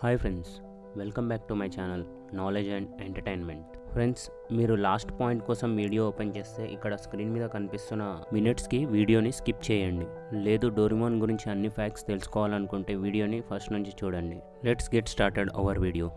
Hi friends welcome back to my channel knowledge and entertainment friends మీరు last point కోసం video open చేస్తే ఇక్కడ screen మీద కనిపిస్తున్న మినిట్స్కి వీడియోని స్కిప్ చేయండి. లేదు డోరిమాన్ గురించి అన్ని ఫ్యాక్ట్స్ తెలుసుకోవాలనుకుంటే వీడియోని ఫస్ట్ నుంచి చూడండి. Let's get started our video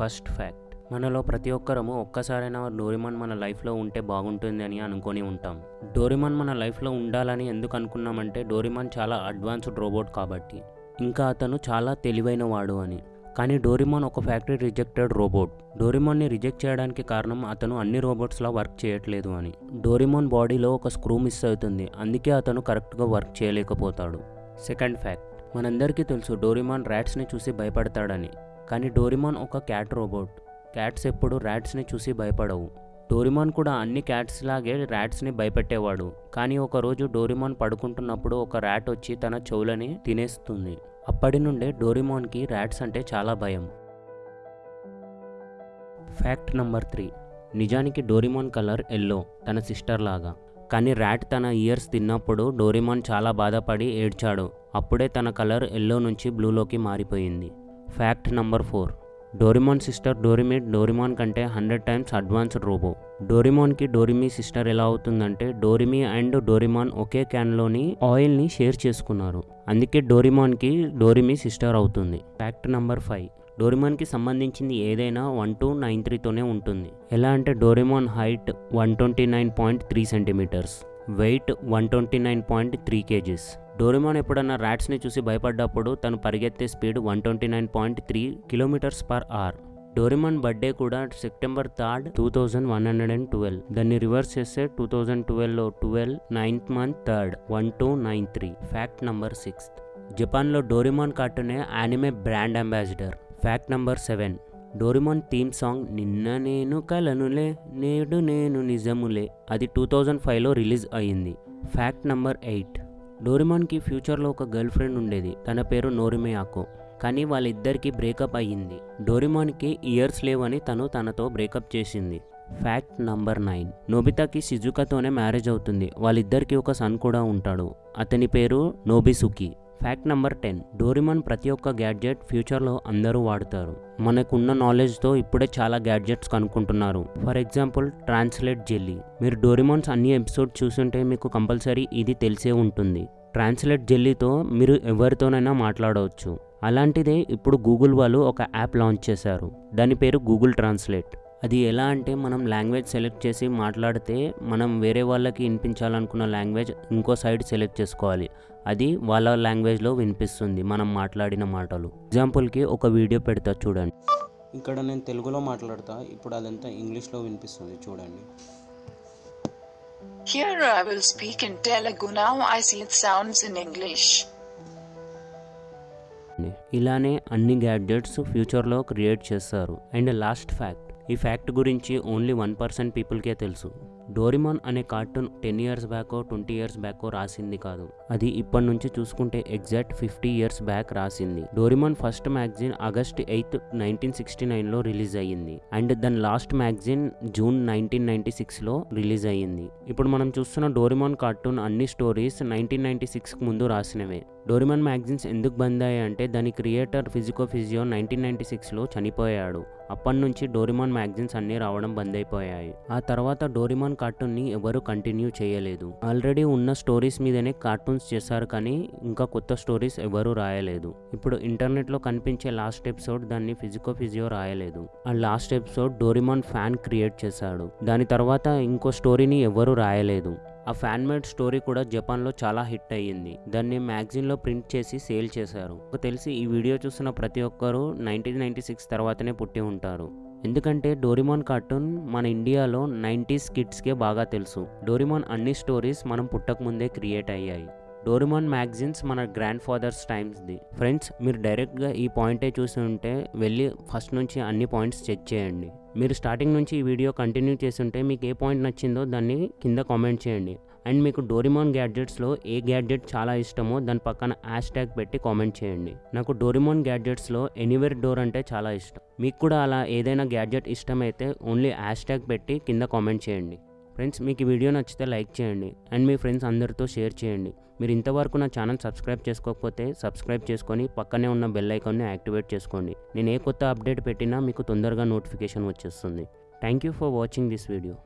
first fact మనలో ప్రతి ఒక్కరము ఒక్కసారైనా డోరిమాన్ మన లైఫ్లో ఉంటే బాగుంటుంది అని అనుకొని ఉంటాం. డోరిమాన్ మన లైఫ్లో ఉండాలని ఎందుకు అనుకున్నామంటే డోరిమాన్ చాలా అడ్వాన్స్డ్ రోబోట్ కాబట్టి. ఇంకా అతను చాలా తెలివైన వాడు అని. కానీ డోరిమాన్ ఒక ఫ్యాక్టరీ రిజెక్టెడ్ రోబోట్. డోరిమాన్ని రిజెక్ట్ చేయడానికి కారణం అతను అన్ని రోబోట్స్లా వర్క్ చేయట్లేదు అని. డోరిమాన్ బాడీలో ఒక స్క్రూ మిస్ అవుతుంది. అందుకే అతను కరెక్ట్గా వర్క్ చేయలేకపోతాడు. Second fact. మనందరికీ తెలుసు డోరిమాన్ ర్యాట్స్ని చూసి భయపడతాడని. కానీ డోరిమాన్ ఒక క్యాట్ రోబోట్. క్యాట్స్ ఎప్పుడు ర్యాట్స్ని చూసి భయపడవు. డోరిమాన్ కూడా అన్ని క్యాట్స్ లాగే ర్యాట్స్ని భయపెట్టేవాడు. కానీ ఒకరోజు డోరిమాన్ పడుకుంటున్నప్పుడు ఒక ర్యాట్ వచ్చి తన చెవులని తినేస్తుంది. అప్పటి నుండే డోరిమాన్కి ర్యాట్స్ అంటే చాలా భయం. ఫ్యాక్ట్ నంబర్ త్రీ నిజానికి డోరిమాన్ కలర్ ఎల్లో తన సిస్టర్ లాగా. కానీ ర్యాట్ తన ఇయర్స్ తిన్నప్పుడు డోరిమాన్ చాలా బాధపడి ఏడ్చాడు. అప్పుడే తన కలర్ ఎల్లో నుంచి బ్లూలోకి మారిపోయింది. Fact number four Doraemon sister Dorami Doraemon కంటే హండ్రెడ్ టైమ్స్ అడ్వాన్స్డ్ రోబో. డోరిమాన్కి డోరిమీ సిస్టర్ ఎలా అవుతుందంటే డోరిమీ అండ్ డోరిమాన్ ఒకే క్యాన్లోని ఆయిల్ని షేర్ చేసుకున్నారు. అందుకే డోరిమాన్కి డోరిమీ సిస్టర్ అవుతుంది. Fact number five. డోరిమాన్కి సంబంధించింది ఏదైనా వన్ టూ నైన్ త్రీతోనే ఉంటుంది. ఎలా అంటే Doraemon height one twenty nine point three centimetres. Weight one twenty nine point three kgs. Doraemon ఎప్పుడన్నా ర్యాట్స్ని చూసి భయపడ్డప్పుడు తను పరిగెత్తే speed one twenty nine point three kilometres per hour Doraemon birthday కూడా September third two thousand one hundred and twelve దాన్ని reverse చేస్తే two thousand ట్వెల్వ్లో twelve ninth month third one two nine three fact number sixth. జపాన్లో Doraemon కార్టూనే anime brand ambassador. Fact number seven. Doraemon theme song నిన్న నేను కలనులే నేడు నేను నిజములే. అది టూ థౌజండ్ ఫైవ్లో రిలీజ్ అయ్యింది. Fact number eight. డోరిమాన్కి ఫ్యూచర్లో ఒక గర్ల్ ఫ్రెండ్ ఉండేది. తన పేరు నోరిమయాకో కానీ వాళ్ళిద్దరికీ బ్రేకప్ అయ్యింది. డోరిమాన్కి ఇయర్స్ లేవని తను తనతో బ్రేకప్ చేసింది. Fact number nine. నోబితాకి సిజుకాతోనే మ్యారేజ్ అవుతుంది. వాళ్ళిద్దరికీ ఒక సన్ కూడా ఉంటాడు. అతని పేరు Nobisuke. Fact number ten Doraemon ప్రతి ఒక్క గ్యాడ్జెట్ ఫ్యూచర్లో అందరూ వాడతారు. మనకున్న నాలెడ్జ్తో ఇప్పుడే చాలా గ్యాడ్జెట్స్ కనుక్కుంటున్నారు. ఫర్ ఎగ్జాంపుల్ ట్రాన్స్లేట్ జెల్లీ మీరు డోరిమాన్స్ అన్ని ఎపిసోడ్ చూసుంటే మీకు కంపల్సరీ ఇది తెలిసే ఉంటుంది. ట్రాన్స్లేట్ జెల్లీతో మీరు ఎవరితోనైనా మాట్లాడవచ్చు. అలాంటిదే ఇప్పుడు గూగుల్ వాళ్ళు ఒక యాప్ లాంచ్ చేశారు. దాని పేరు గూగుల్ ట్రాన్స్లేట్ అది ఎలా అంటే మనం లాంగ్వేజ్ సెలెక్ట్ చేసి మాట్లాడితే మనం వేరే వాళ్ళకి వినిపించాలనుకున్న లాంగ్వేజ్ ఇంకో సైడ్ సెలెక్ట్ చేసుకోవాలి. అది వాళ్ళ లాంగ్వేజ్లో వినిపిస్తుంది మనం మాట్లాడిన మాటలు. ఎగ్జాంపుల్కి ఒక వీడియో పెడతా చూడండి. ఇక్కడ నేను తెలుగులో మాట్లాడతా ఇప్పుడు అదంతా ఇంగ్లీష్లో వినిపిస్తుంది చూడండి. Here I will speak in Telugu now I see it sounds in English. ఇలానే అన్ని గ్యాడ్జెట్స్ ఫ్యూచర్లో క్రియేట్ చేస్తారు. అండ్ లాస్ట్ ఫ్యాక్ట్ ఈ ఫ్యాక్ట్ గురించి ఓన్లీ వన్ పర్సెంట్ పీపుల్కే తెలుసు. డోరిమాన్ అనే కార్టూన్ టెన్ ఇయర్స్ బ్యాకో ట్వంటీ ఇయర్స్ బ్యాకో రాసింది కాదు. అది ఇప్పటి నుంచి చూసుకుంటే ఎగ్జాక్ట్ ఫిఫ్టీ ఇయర్స్ బ్యాక్ రాసింది. Doraemon first magazine August eighth nineteen sixty నైన్లో రిలీజ్ అయ్యింది. అండ్ దాని last magazine June nineteen ninety సిక్స్లో రిలీజ్ అయ్యింది. ఇప్పుడు మనం చూస్తున్న డోరిమాన్ కార్టూన్ అన్ని స్టోరీస్ నైన్టీన్ నైన్టీ సిక్స్కి ముందు రాసినవే. డోరిమాన్ మ్యాగజైన్స్ ఎందుకు బంద్ అయ్యాయంటే దాని creator Fujiko Fujio nineteen ninety సిక్స్లో చనిపోయాడు. అప్పటి నుంచి డోరిమాన్ మ్యాగజైన్స్ అన్నీ రావడం బంద్ అయిపోయాయి ఆ తర్వాత డోరిమాన్ కార్టూన్ని ఎవరు కంటిన్యూ చేయలేదు. ఆల్రెడీ ఉన్న స్టోరీస్ మీదనే కార్టూన్స్ చేశారు కానీ ఇంకా కొత్త స్టోరీస్ ఎవరు రాయలేదు. ఇప్పుడు ఇంటర్నెట్లో కనిపించే లాస్ట్ ఎపిసోడ్ దాన్ని ఫిజికో ఫిజియో రాయలేదు. ఆ last episode Doraemon fan create చేశాడు. దాని తర్వాత ఇంకో స్టోరీని ఎవరు రాయలేదు. ఆ ఫ్యాన్ మేడ్ స్టోరీ కూడా జపాన్లో చాలా హిట్ అయ్యింది. దాన్ని మ్యాగజైన్లో ప్రింట్ చేసి సేల్ చేశారు. నాకు తెలిసి ఈ వీడియో చూసిన ప్రతి ఒక్కరూ నైన్టీన్ నైన్టీ సిక్స్ తర్వాతనే పుట్టి ఉంటారు. ఎందుకంటే డోరిమాన్ కార్టూన్ మన ఇండియాలో నైంటీస్ కిడ్స్కే బాగా తెలుసు. డోరిమాన్ అన్ని స్టోరీస్ మనం పుట్టక ముందే క్రియేట్ అయ్యాయి. డోరిమాన్ మ్యాగజైన్స్ మన గ్రాండ్ ఫాదర్స్ టైమ్స్ది. ఫ్రెండ్స్ మీరు డైరెక్ట్గా ఈ పాయింటే చూసి ఉంటే వెళ్ళి ఫస్ట్ నుంచి అన్ని పాయింట్స్ చెక్ చేయండి. మీరు స్టార్టింగ్ నుంచి ఈ వీడియో కంటిన్యూ చేస్తుంటే మీకు ఏ పాయింట్ నచ్చిందో దాన్ని కింద కామెంట్ చేయండి. అండ్ మీకు డోరిమాన్ గ్యాడ్జెట్స్లో ఏ గ్యాడ్జెట్ చాలా ఇష్టమో దాని పక్కన హ్యాష్ ట్యాగ్ పెట్టి కామెంట్ చేయండి. నాకు డోరిమాన్ గ్యాడ్జెట్స్లో ఎనీవేర్ డోర్ అంటే చాలా ఇష్టం. మీకు కూడా అలా ఏదైనా గ్యాడ్జెట్ ఇష్టమైతే ఓన్లీ హ్యాష్ ట్యాగ్ పెట్టి కింద కామెంట్ చేయండి. ఫ్రెండ్స్ మీకు ఈ వీడియో నచ్చితే లైక్ చేయండి. అండ్ మీ ఫ్రెండ్స్ అందరితో షేర్ చేయండి. మీరు ఇంతవరకు నా ఛానల్ సబ్స్క్రైబ్ చేసుకోకపోతే సబ్స్క్రైబ్ చేసుకొని పక్కనే ఉన్న బెల్ ఐకాన్ని యాక్టివేట్ చేసుకోండి. నేను ఏ కొత్త అప్డేట్ పెట్టినా మీకు తొందరగా నోటిఫికేషన్ వచ్చేస్తుంది. Thank you for watching this video.